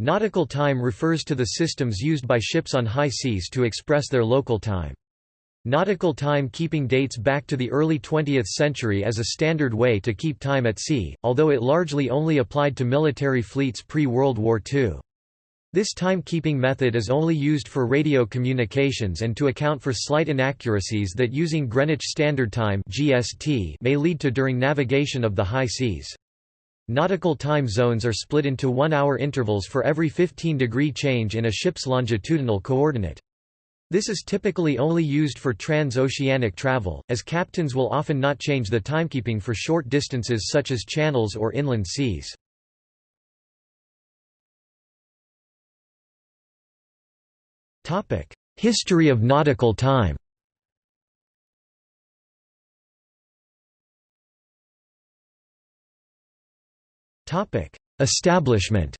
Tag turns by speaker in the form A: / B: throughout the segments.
A: Nautical time refers to the systems used by ships on high seas to express their local time. Nautical time keeping dates back to the early 20th century as a standard way to keep time at sea, although it largely only applied to military fleets pre-World War II. This timekeeping method is only used for radio communications and to account for slight inaccuracies that using Greenwich Standard Time (GST) may lead to during navigation of the high seas. Nautical time zones are split into 1-hour intervals for every 15-degree change in a ship's longitudinal coordinate. This is typically only used for transoceanic travel, as captains will often not change the timekeeping for short distances such as channels or inland seas. History of nautical time Establishment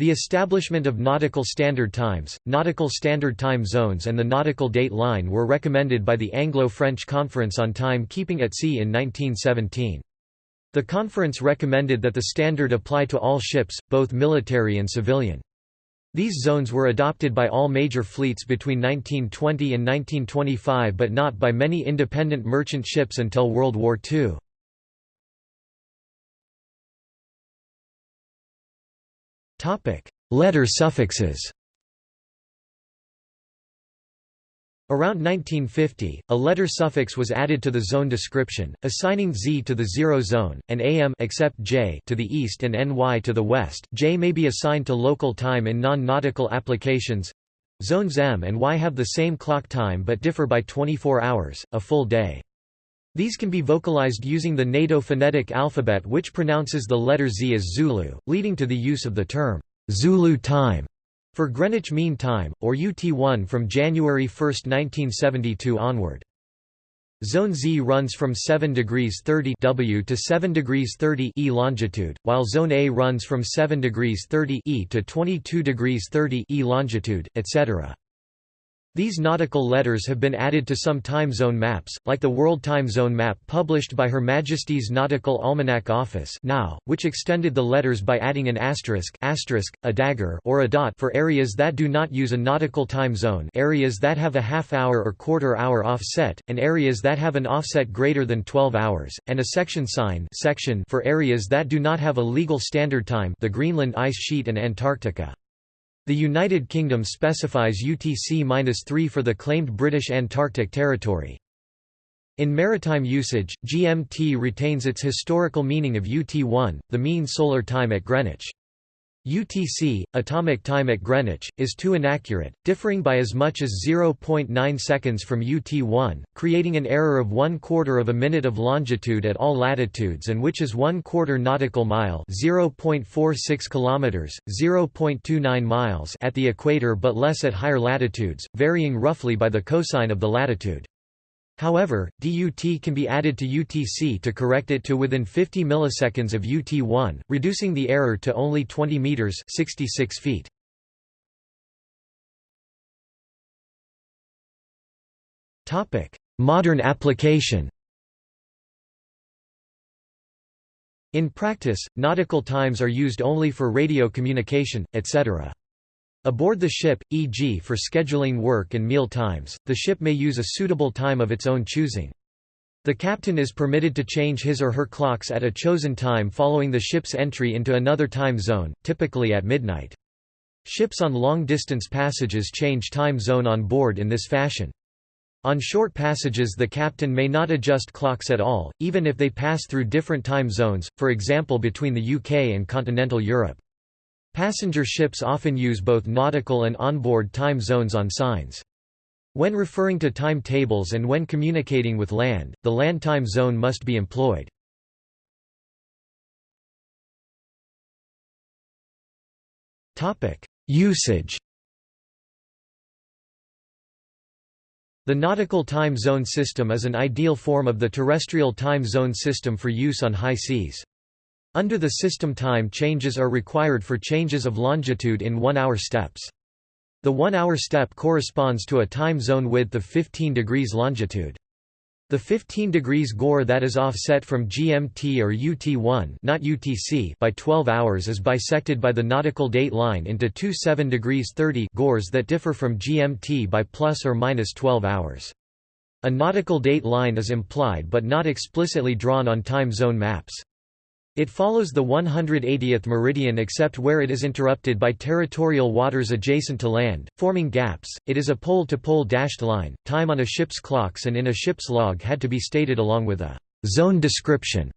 A: The establishment of nautical standard times, nautical standard time zones and the nautical date line were recommended by the Anglo-French Conference on Time Keeping at Sea in 1917. The conference recommended that the standard apply to all ships, both military and civilian. These zones were adopted by all major fleets between 1920 and 1925 but not by many independent merchant ships until World War II. Letter suffixes Around 1950, a letter suffix was added to the zone description, assigning Z to the zero zone, and AM except J to the east and NY to the west. J may be assigned to local time in non-nautical applications. Zones M and Y have the same clock time but differ by 24 hours, a full day. These can be vocalized using the NATO phonetic alphabet which pronounces the letter Z as Zulu, leading to the use of the term, Zulu time for Greenwich Mean Time, or UT1 from January 1, 1972 onward. Zone Z runs from 7 degrees 30 W to 7 degrees 30 E longitude, while Zone A runs from 7 degrees 30 E to 22 degrees 30 E longitude, etc. These nautical letters have been added to some time zone maps, like the World Time Zone map published by Her Majesty's Nautical Almanac Office now, which extended the letters by adding an asterisk, asterisk a dagger or a dot for areas that do not use a nautical time zone areas that have a half-hour or quarter-hour offset, and areas that have an offset greater than 12 hours, and a section sign section for areas that do not have a legal standard time the Greenland ice sheet and Antarctica. The United Kingdom specifies UTC-3 for the claimed British Antarctic Territory. In maritime usage, GMT retains its historical meaning of UT1, the mean solar time at Greenwich. UTC, atomic time at Greenwich, is too inaccurate, differing by as much as 0.9 seconds from UT1, creating an error of one quarter of a minute of longitude at all latitudes and which is one quarter nautical mile 0.46 kilometers, 0.29 miles at the equator but less at higher latitudes, varying roughly by the cosine of the latitude. However, DUT can be added to UTC to correct it to within 50 milliseconds of UT1, reducing the error to only 20 meters (66 feet). Topic: Modern application. In practice, nautical times are used only for radio communication, etc. Aboard the ship, e.g. for scheduling work and meal times, the ship may use a suitable time of its own choosing. The captain is permitted to change his or her clocks at a chosen time following the ship's entry into another time zone, typically at midnight. Ships on long-distance passages change time zone on board in this fashion. On short passages the captain may not adjust clocks at all, even if they pass through different time zones, for example between the UK and continental Europe. Passenger ships often use both nautical and onboard time zones on signs. When referring to timetables and when communicating with land, the land time zone must be employed. Usage The nautical time zone system is an ideal form of the terrestrial time zone system for use on high seas. Under the system time changes are required for changes of longitude in one-hour steps. The one-hour step corresponds to a time zone width of 15 degrees longitude. The 15 degrees gore that is offset from GMT or UT1 not UTC by 12 hours is bisected by the nautical date line into two 7 degrees 30 gores that differ from GMT by plus or minus 12 hours. A nautical date line is implied but not explicitly drawn on time zone maps. It follows the 180th meridian except where it is interrupted by territorial waters adjacent to land, forming gaps. It is a pole to pole dashed line. Time on a ship's clocks and in a ship's log had to be stated along with a zone description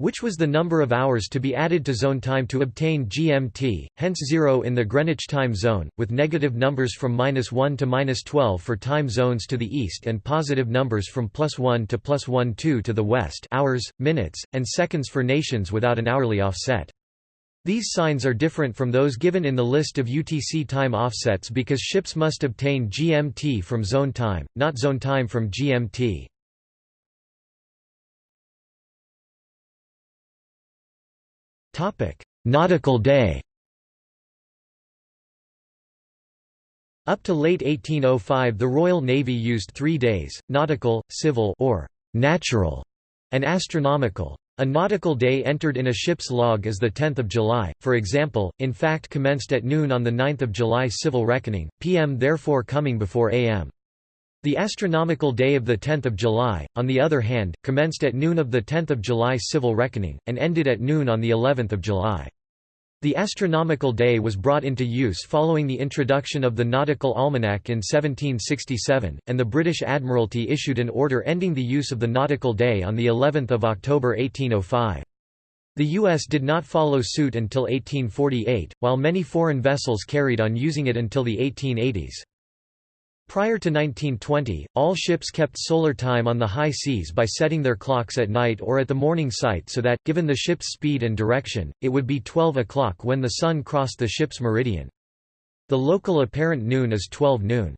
A: which was the number of hours to be added to zone time to obtain GMT, hence 0 in the Greenwich time zone, with negative numbers from minus 1 to minus 12 for time zones to the east and positive numbers from plus 1 to plus 1 2 to the west hours, minutes, and seconds for nations without an hourly offset. These signs are different from those given in the list of UTC time offsets because ships must obtain GMT from zone time, not zone time from GMT. Nautical day Up to late 1805 the Royal Navy used three days, nautical, civil or natural, and astronomical. A nautical day entered in a ship's log is the 10th of July, for example, in fact commenced at noon on the 9th of July civil reckoning, PM therefore coming before AM. The astronomical day of 10 July, on the other hand, commenced at noon of 10 July civil reckoning, and ended at noon on of July. The astronomical day was brought into use following the introduction of the Nautical Almanac in 1767, and the British Admiralty issued an order ending the use of the nautical day on of October 1805. The U.S. did not follow suit until 1848, while many foreign vessels carried on using it until the 1880s. Prior to 1920, all ships kept solar time on the high seas by setting their clocks at night or at the morning sight so that, given the ship's speed and direction, it would be 12 o'clock when the sun crossed the ship's meridian. The local apparent noon is 12 noon.